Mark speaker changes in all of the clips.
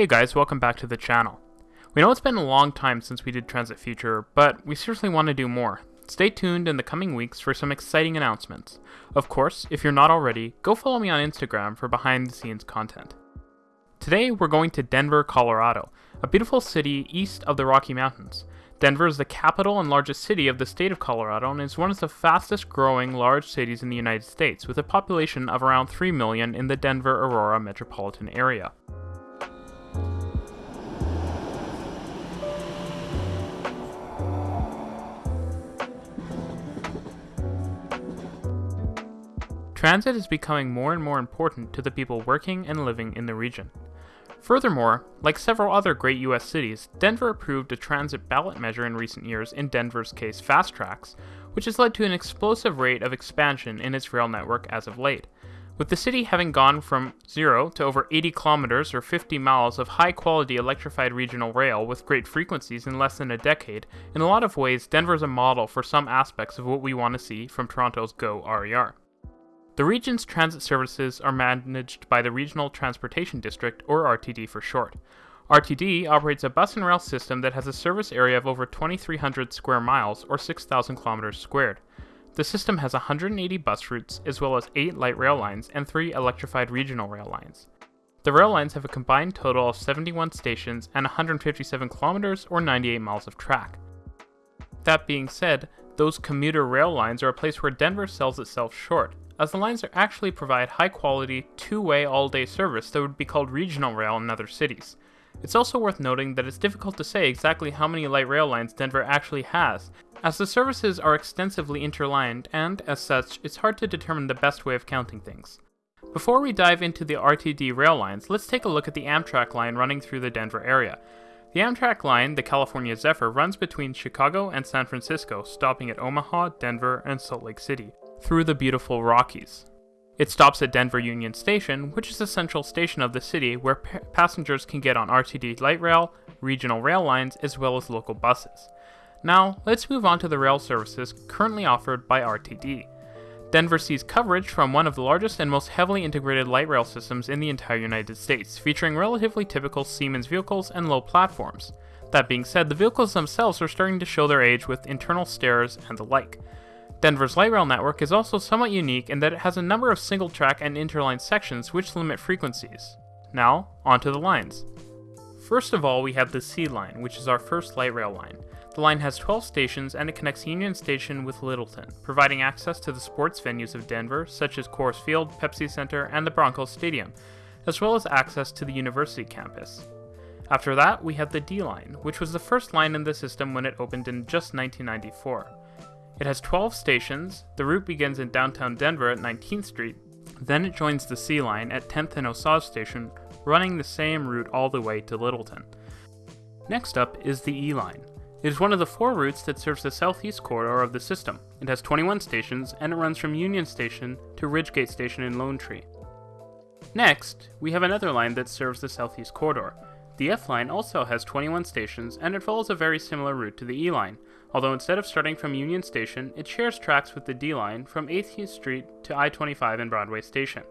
Speaker 1: Hey guys, welcome back to the channel. We know it's been a long time since we did Transit Future, but we seriously want to do more. Stay tuned in the coming weeks for some exciting announcements. Of course, if you're not already, go follow me on Instagram for behind the scenes content. Today we're going to Denver, Colorado, a beautiful city east of the Rocky Mountains. Denver is the capital and largest city of the state of Colorado and is one of the fastest growing large cities in the United States, with a population of around 3 million in the Denver Aurora metropolitan area. Transit is becoming more and more important to the people working and living in the region. Furthermore, like several other great US cities, Denver approved a transit ballot measure in recent years, in Denver's case FasTracks, which has led to an explosive rate of expansion in its rail network as of late. With the city having gone from 0 to over 80 kilometers or 50 miles of high quality electrified regional rail with great frequencies in less than a decade, in a lot of ways, Denver is a model for some aspects of what we want to see from Toronto's GO RER. The region's transit services are managed by the Regional Transportation District, or RTD for short. RTD operates a bus and rail system that has a service area of over 2,300 square miles, or 6,000 kilometers squared. The system has 180 bus routes, as well as 8 light rail lines and 3 electrified regional rail lines. The rail lines have a combined total of 71 stations and 157 kilometers, or 98 miles of track. That being said, those commuter rail lines are a place where Denver sells itself short, as the lines actually provide high quality, two way all day service that would be called regional rail in other cities. It's also worth noting that it's difficult to say exactly how many light rail lines Denver actually has, as the services are extensively interlined and, as such, it's hard to determine the best way of counting things. Before we dive into the RTD rail lines, let's take a look at the Amtrak line running through the Denver area. The Amtrak line, the California Zephyr, runs between Chicago and San Francisco, stopping at Omaha, Denver, and Salt Lake City through the beautiful Rockies. It stops at Denver Union Station, which is the central station of the city where pa- passengers can get on RTD light rail, regional rail lines, as well as local buses. Now, let's move on to the rail services currently offered by RTD. Denver sees coverage from one of the largest and most heavily integrated light rail systems in the entire United States, featuring relatively typical Siemens vehicles and low platforms. That being said, the vehicles themselves are starting to show their age with internal stairs and the like. Denver's light rail network is also somewhat unique in that it has a number of single track and interline sections which limit frequencies. Now, onto the lines. First of all, we have the C line, which is our first light rail line. The line has 12 stations and it connects Union Station with Littleton, providing access to the sports venues of Denver, such as Coors Field, Pepsi Center, and the Broncos Stadium, as well as access to the university campus. After that, we have the D line, which was the first line in the system when it opened in just 1994. It has 12 stations. The route begins in downtown Denver at 19th Street. Then it joins the C line at 10th and Osage Station, running the same route all the way to Littleton. Next up is the E line. It is one of the four routes that serves the southeast corridor of the system. It has 21 stations and it runs from Union Station to Ridgegate Station in Lone Tree. Next, we have another line that serves the southeast corridor. The F line also has 21 stations and it follows a very similar route to the E line, although instead of starting from Union Station, it shares tracks with the D line from 8th Street to I 25 and Broadway Station.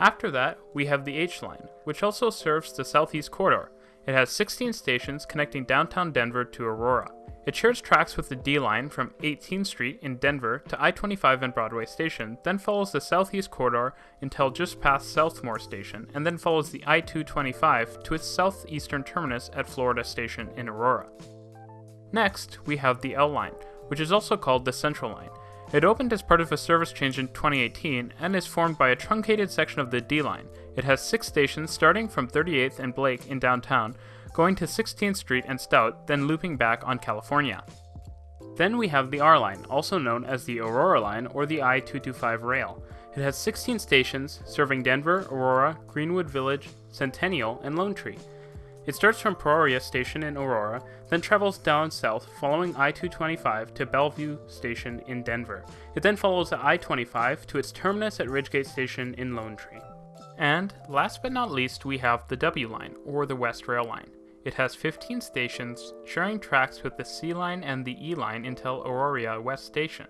Speaker 1: After that, we have the H line, which also serves the southeast corridor. It has 16 stations connecting downtown Denver to Aurora. It shares tracks with the D line from 18th Street in Denver to I 25 and Broadway Station, then follows the southeast corridor until just past Southmoor Station, and then follows the I 225 to its southeastern terminus at Florida Station in Aurora. Next, we have the L line, which is also called the Central Line. It opened as part of a service change in 2018 and is formed by a truncated section of the D line. It has six stations starting from 38th and Blake in downtown, going to 16th Street and Stout, then looping back on California. Then we have the R line, also known as the Aurora line or the I 225 rail. It has 16 stations serving Denver, Aurora, Greenwood Village, Centennial, and Lone Tree. It starts from Peoria Station in Aurora, then travels down south following I 225 to Belleview Station in Denver. It then follows the I 25 to its terminus at Ridgegate Station in Lone Tree. And last but not least, we have the W line, or the West Rail Line. It has 15 stations, sharing tracks with the C line and the E line until Auraria West Station.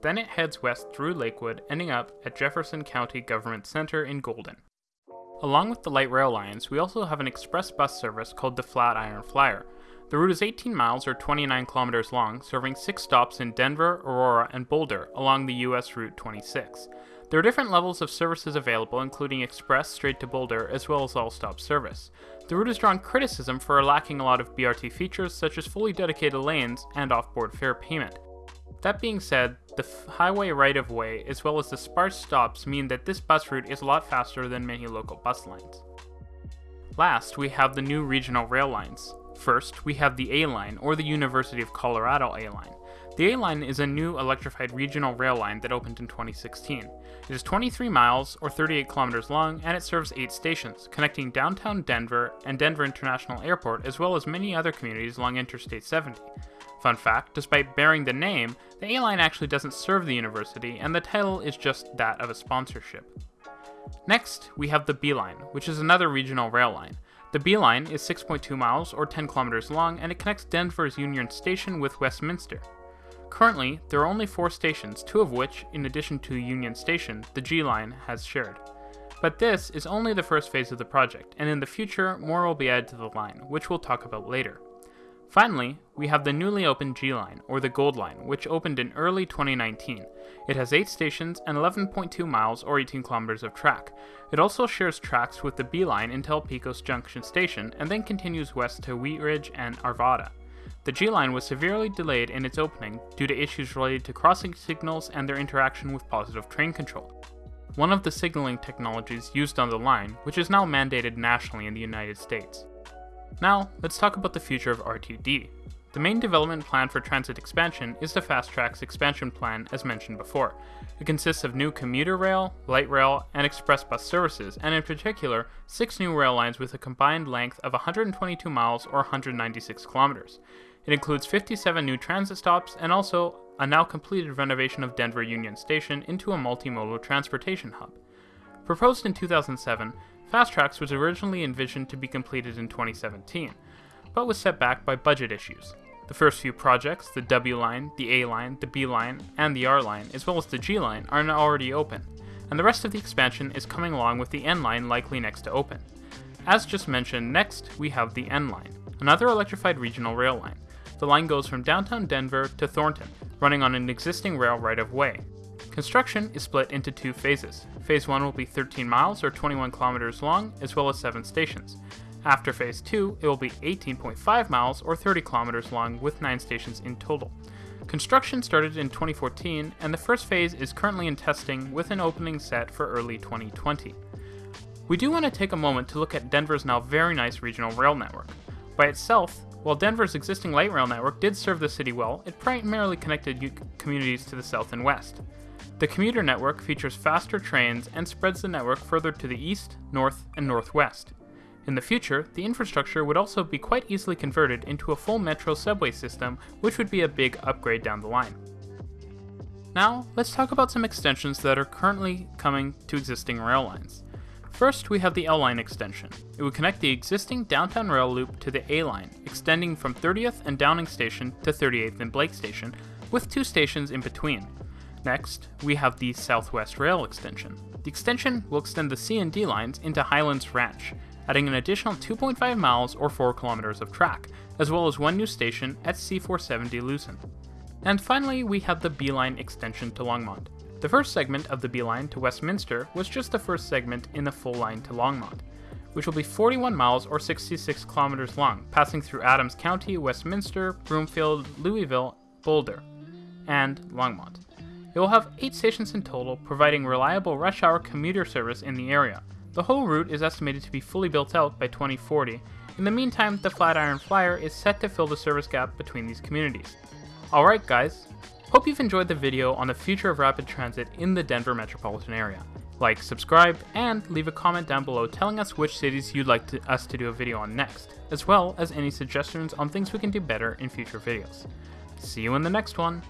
Speaker 1: Then it heads west through Lakewood, ending up at Jefferson County Government Center in Golden. Along with the light rail lines, we also have an express bus service called the Flatiron Flyer. The route is 18 miles or 29 kilometers long, serving six stops in Denver, Aurora, and Boulder along the US Route 26. There are different levels of services available, including express straight to Boulder, as well as all stop service. The route has drawn criticism for lacking a lot of BRT features, such as fully dedicated lanes and off-board fare payment. That being said, the highway right of way, as well as the sparse stops, mean that this bus route is a lot faster than many local bus lines. Last, we have the new regional rail lines. First, we have the A line, or the University of Colorado A line. The A line is a new electrified regional rail line that opened in 2016. It is 23 miles, or 38 kilometers long, and it serves 8 stations, connecting downtown Denver and Denver International Airport, as well as many other communities along Interstate 70. Fun fact, despite bearing the name, the A-Line actually doesn't serve the university, and the title is just that of a sponsorship. Next, we have the B Line, which is another regional rail line. The B Line is 6.2 miles or 10 kilometers long, and it connects Denver's Union Station with Westminster. Currently, there are only four stations, two of which, in addition to Union Station, the G Line has shared. But this is only the first phase of the project, and in the future, more will be added to the line, which we'll talk about later. Finally, we have the newly opened G Line, or the Gold Line, which opened in early 2019. It has 8 stations and 11.2 miles or 18 kilometers of track. It also shares tracks with the B Line until Pecos Junction Station and then continues west to Wheat Ridge and Arvada. The G Line was severely delayed in its opening due to issues related to crossing signals and their interaction with positive train control. One of the signaling technologies used on the line, which is now mandated nationally in the United States. Now, let's talk about the future of RTD. The main development plan for transit expansion is the FasTracks expansion plan as mentioned before. It consists of new commuter rail, light rail, and express bus services, and in particular, six new rail lines with a combined length of 122 miles or 196 kilometers. It includes 57 new transit stops and also a now completed renovation of Denver Union Station into a multimodal transportation hub. Proposed in 2007, FasTracks was originally envisioned to be completed in 2017, but was set back by budget issues. The first few projects, the W line, the A line, the B line, and the R line, as well as the G line, are now already open, and the rest of the expansion is coming along with the N line likely next to open. As just mentioned, next we have the N line, another electrified regional rail line. The line goes from downtown Denver to Thornton, running on an existing rail right of way. Construction is split into two phases. Phase 1 will be 13 miles or 21 kilometers long, as well as 7 stations. After Phase 2, it will be 18.5 miles or 30 kilometers long with 9 stations in total. Construction started in 2014, and the first phase is currently in testing with an opening set for early 2020. We do want to take a moment to look at Denver's now very nice regional rail network. By itself, while Denver's existing light rail network did serve the city well, it primarily connected communities to the south and west. The commuter network features faster trains and spreads the network further to the east, north, and northwest. In the future, the infrastructure would also be quite easily converted into a full metro subway system, which would be a big upgrade down the line. Now, let's talk about some extensions that are currently coming to existing rail lines. First, we have the L line extension. It would connect the existing downtown rail loop to the A line, extending from 30th and Downing Station to 38th and Blake Station, with two stations in between. Next, we have the Southwest Rail extension. The extension will extend the C and D lines into Highlands Ranch, adding an additional 2.5 miles or 4 kilometers of track, as well as one new station at C470 Lucent. And finally, we have the B line extension to Longmont. The first segment of the B line to Westminster was just the first segment in the full line to Longmont, which will be 41 miles or 66 kilometers long, passing through Adams County, Westminster, Broomfield, Louisville, Boulder, and Longmont. It will have 8 stations in total, providing reliable rush hour commuter service in the area. The whole route is estimated to be fully built out by 2040. In the meantime, the Flatiron Flyer is set to fill the service gap between these communities. Alright guys, hope you've enjoyed the video on the future of rapid transit in the Denver metropolitan area. Like, subscribe, and leave a comment down below telling us which cities you'd like to, us to do a video on next, as well as any suggestions on things we can do better in future videos. See you in the next one!